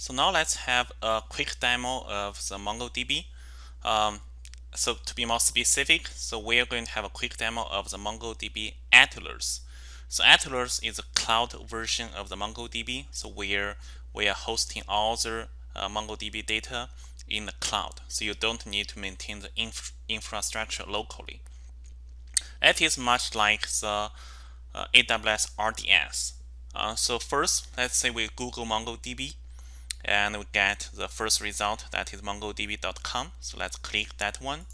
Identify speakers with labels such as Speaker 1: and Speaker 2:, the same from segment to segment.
Speaker 1: So now let's have a quick demo of the MongoDB. Um, so to be more specific, so we're going to have a quick demo of the MongoDB Atlas. So Atlas is a cloud version of the MongoDB, so where we are hosting all the uh, MongoDB data in the cloud. So you don't need to maintain the inf infrastructure locally. It is much like the uh, AWS RDS. Uh, so first, let's say we Google MongoDB and we get the first result that is mongodb.com so let's click that one.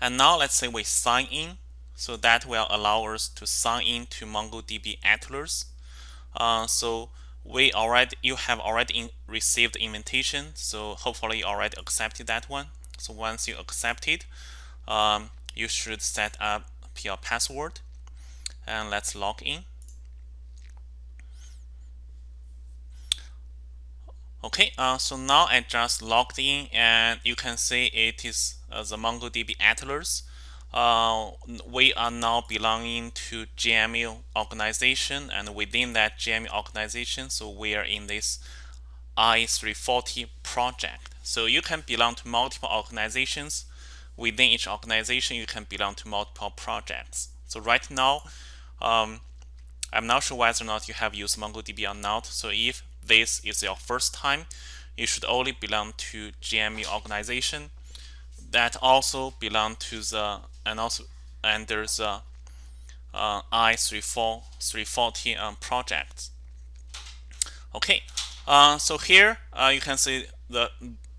Speaker 1: And now let's say we sign in. So that will allow us to sign in to MongoDB Atlas. Uh, so we already you have already in, received invitation. So hopefully you already accepted that one. So once you accept it um, you should set up your password. And let's log in Okay, uh, so now I just logged in and you can see it is uh, the MongoDB Atlas. Uh, we are now belonging to JMU organization and within that JMU organization, so we are in this I340 project. So you can belong to multiple organizations. Within each organization, you can belong to multiple projects. So right now, um, I'm not sure whether or not you have used MongoDB or not. So if this is your first time, you should only belong to JMU organization that also belong to the and also and there's uh, I340 um, project. Okay, uh, so here uh, you can see the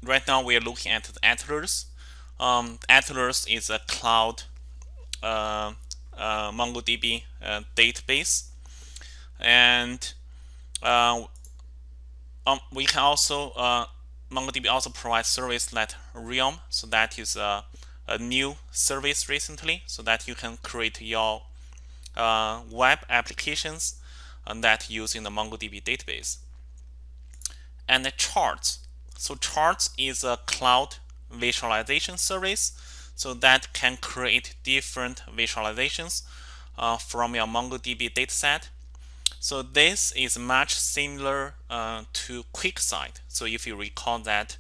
Speaker 1: right now we are looking at the Atlas. Um, Atlas is a cloud uh, uh MongoDB uh, database, and uh, um, we can also uh, MongoDB also provides service like Realm, so that is a, a new service recently, so that you can create your uh, web applications and that using the MongoDB database. And the charts. So charts is a cloud visualization service, so that can create different visualizations uh, from your MongoDB dataset so this is much similar uh, to QuickSight. So if you recall that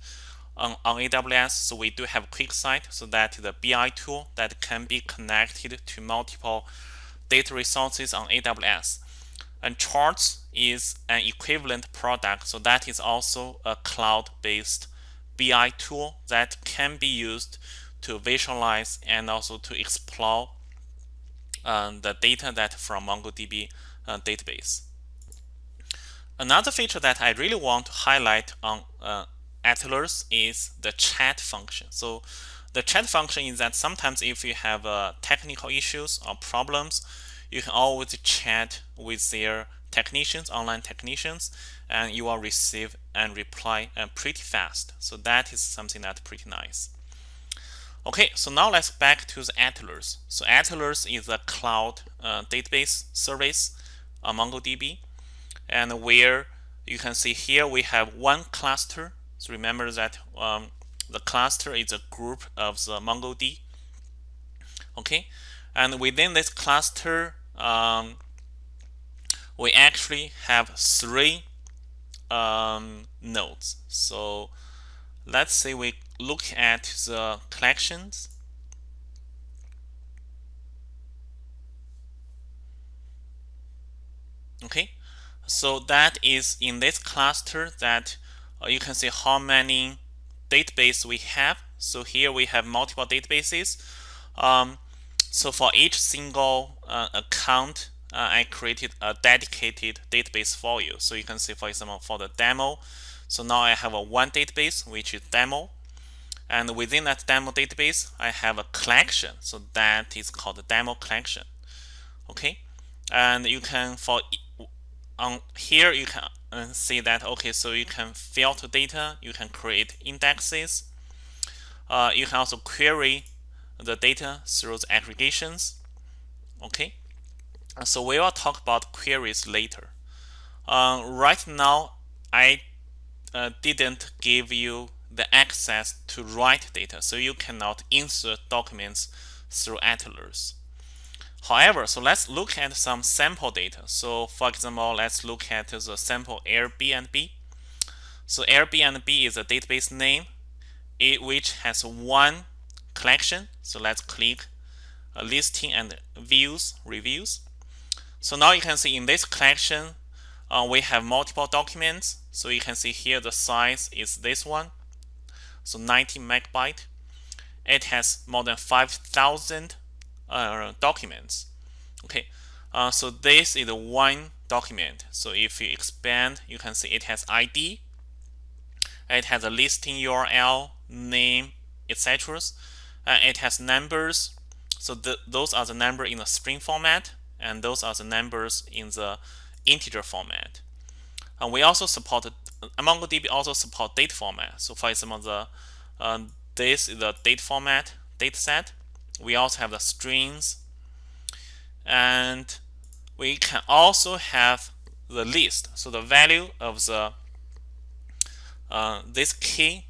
Speaker 1: on, on AWS, so we do have QuickSight, so that the BI tool that can be connected to multiple data resources on AWS. And Charts is an equivalent product, so that is also a cloud-based BI tool that can be used to visualize and also to explore uh, the data that from MongoDB uh, database. Another feature that I really want to highlight on uh, Atlas is the chat function. So the chat function is that sometimes if you have uh, technical issues or problems, you can always chat with their technicians, online technicians, and you will receive and reply uh, pretty fast. So that is something that's pretty nice. Okay, so now let's back to the Atlas. So Atlas is a cloud uh, database service on MongoDB. And where you can see here we have one cluster. So remember that um, the cluster is a group of the MongoD. Okay, and within this cluster, um, we actually have three um, nodes. So let's say we look at the collections okay? So that is in this cluster that uh, you can see how many database we have. So here we have multiple databases. Um, so for each single uh, account uh, I created a dedicated database for you. So you can see for example for the demo. So now I have a one database which is demo. And within that demo database I have a collection. So that is called the demo collection. Okay? And you can for on here you can uh, see that okay so you can filter data you can create indexes. Uh, you can also query the data through the aggregations okay? So we will talk about queries later. Uh, right now I uh, didn't give you the access to write data so you cannot insert documents through Atlas However, so let's look at some sample data. So for example, let's look at the sample Airbnb. So Airbnb is a database name it, which has one collection. So let's click a listing and views reviews. So now you can see in this collection uh, we have multiple documents. So you can see here the size is this one. So 90 megabyte. It has more than 5,000 uh, documents. Okay, uh, so this is one document. So if you expand, you can see it has ID. It has a listing URL, name, etc. Uh, it has numbers. So those are the number in the string format, and those are the numbers in the integer format. And we also support MongoDB also support date format. So for example, the uh, this is the date format data set. We also have the strings, and we can also have the list. So the value of the uh, this key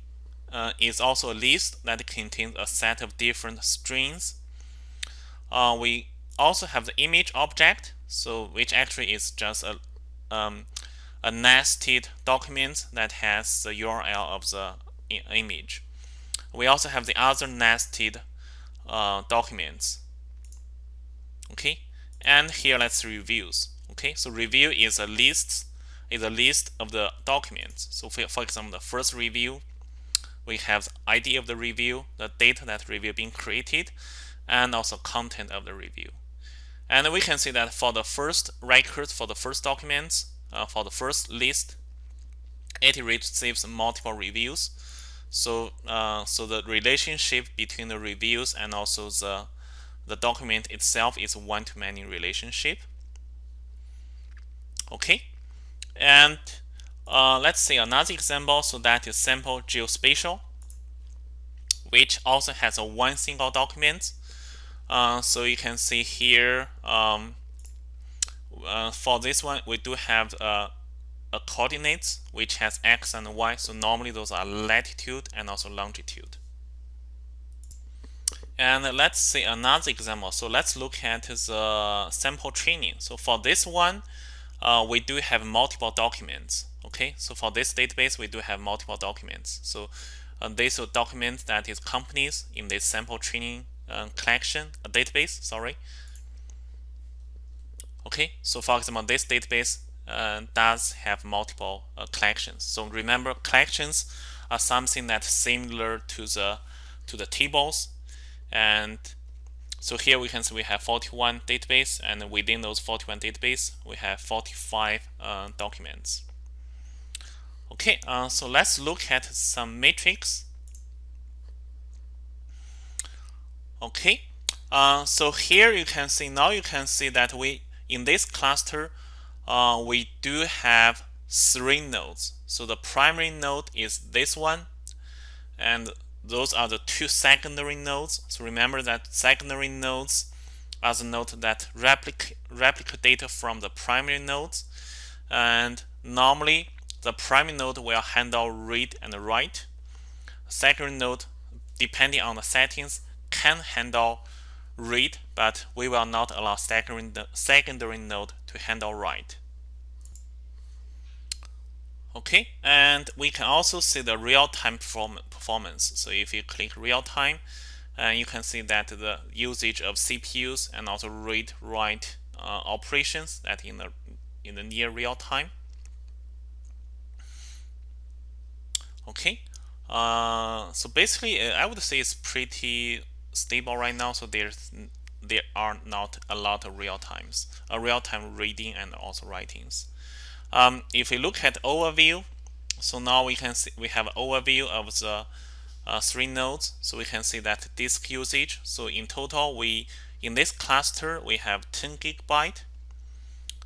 Speaker 1: uh, is also a list that contains a set of different strings. Uh, we also have the image object, so which actually is just a um, a nested document that has the URL of the image. We also have the other nested uh, documents. Okay, and here let's reviews. Okay, so review is a list is a list of the documents. So for, for example, the first review, we have the ID of the review, the date that review being created, and also content of the review. And we can see that for the first record, for the first documents, uh, for the first list, it receives multiple reviews. So, uh, so the relationship between the reviews and also the the document itself is one-to-many relationship. Okay, and uh, let's see another example. So that is sample geospatial, which also has a one single document. Uh, so you can see here um, uh, for this one, we do have uh, a coordinates which has x and y. So normally those are latitude and also longitude. And let's see another example. So let's look at the sample training. So for this one, uh, we do have multiple documents. Okay, so for this database, we do have multiple documents. So uh, this document that is companies in this sample training uh, collection, database, sorry. Okay, so for example, this database uh, does have multiple uh, collections. So remember, collections are something that's similar to the to the tables, and so here we can see we have 41 database, and within those 41 database, we have 45 uh, documents. Okay, uh, so let's look at some metrics. Okay, uh, so here you can see now you can see that we in this cluster, uh, we do have three nodes. So the primary node is this one, and those are the two secondary nodes. So remember that secondary nodes are the nodes that replicate, replicate data from the primary nodes. And normally, the primary node will handle read and write. Secondary node, depending on the settings, can handle read, but we will not allow secondary, secondary node to handle write. Okay, and we can also see the real-time performance. So if you click real-time, uh, you can see that the usage of CPUs and also read-write uh, operations that in the in the near real time. Okay, uh, so basically, uh, I would say it's pretty stable right now. So there's there are not a lot of real times, uh, real time reading and also writings. Um, if we look at overview, so now we can see we have overview of the uh, three nodes. So we can see that disk usage. So in total, we in this cluster we have 10 gigabyte.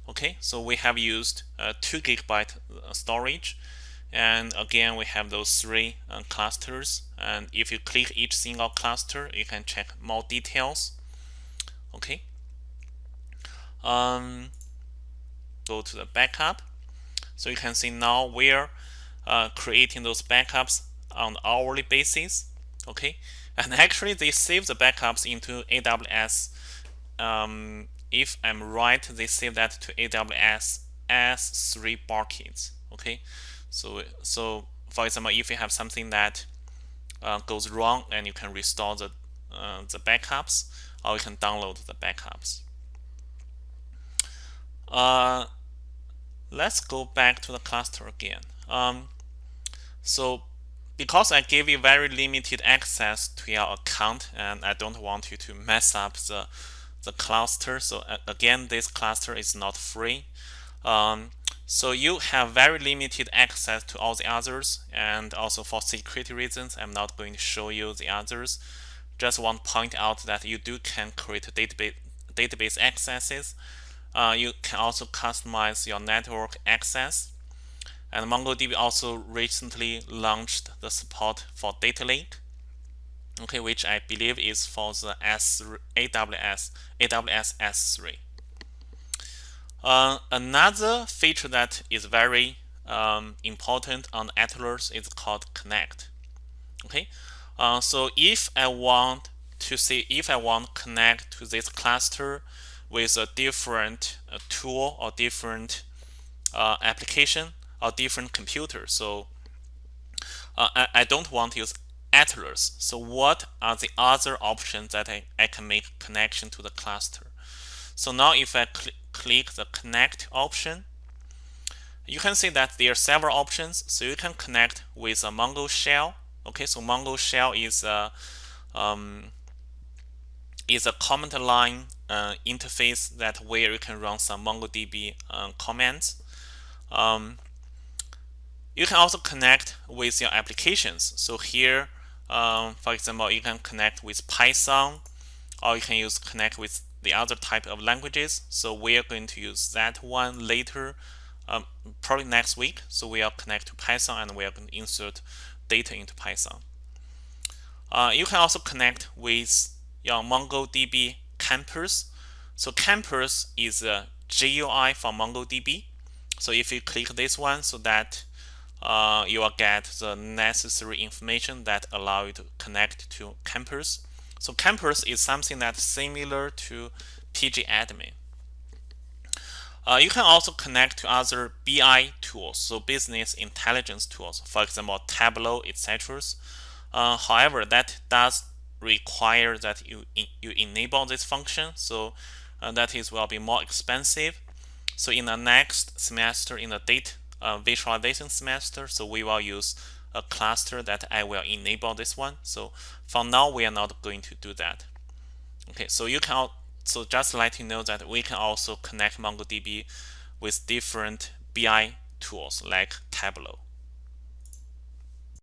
Speaker 1: Okay, so we have used uh, 2 gigabyte uh, storage and again we have those three uh, clusters and if you click each single cluster you can check more details okay. Um, go to the backup. So you can see now we're uh, creating those backups on hourly basis. Okay. And actually they save the backups into AWS um, if I'm right they save that to AWS S3 buckets okay. So, so for example, if you have something that uh, goes wrong, and you can restore the uh, the backups, or you can download the backups. Uh, let's go back to the cluster again. Um, so because I gave you very limited access to your account and I don't want you to mess up the, the cluster. So again, this cluster is not free. Um, so you have very limited access to all the others and also for security reasons, I'm not going to show you the others. Just want to point out that you do can create database, database accesses. Uh, you can also customize your network access and MongoDB also recently launched the support for data lake, okay, which I believe is for the S AWS AWS S3. Uh, another feature that is very um, important on Atlas is called Connect. Okay, uh, so if I want to see if I want to connect to this cluster with a different uh, tool or different uh, application, or different computer. So uh, I, I don't want to use Atlas. So what are the other options that I, I can make connection to the cluster? So now if I cl click the connect option, you can see that there are several options. So you can connect with a Mongo shell. Okay, so Mongo shell is a um, is a command line uh, interface that where you can run some MongoDB uh, commands. Um, you can also connect with your applications. So here, um, for example, you can connect with Python, or you can use connect with the other type of languages. So we are going to use that one later, um, probably next week. So we are connect to Python and we are going to insert data into Python. Uh, you can also connect with your MongoDB Compass. So Compass is a GUI for MongoDB. So if you click this one, so that uh, you will get the necessary information that allow you to connect to Compass. So Compass is something that's similar to pgadmin. Uh, you can also connect to other BI tools, so business intelligence tools, for example, Tableau, etc. Uh, however, that does require that you you enable this function, so uh, that is will be more expensive. So in the next semester, in the date uh, visualization semester. So we will use a cluster that I will enable this one. So for now, we are not going to do that. Okay, so you can so just let you know that we can also connect MongoDB with different BI tools like Tableau.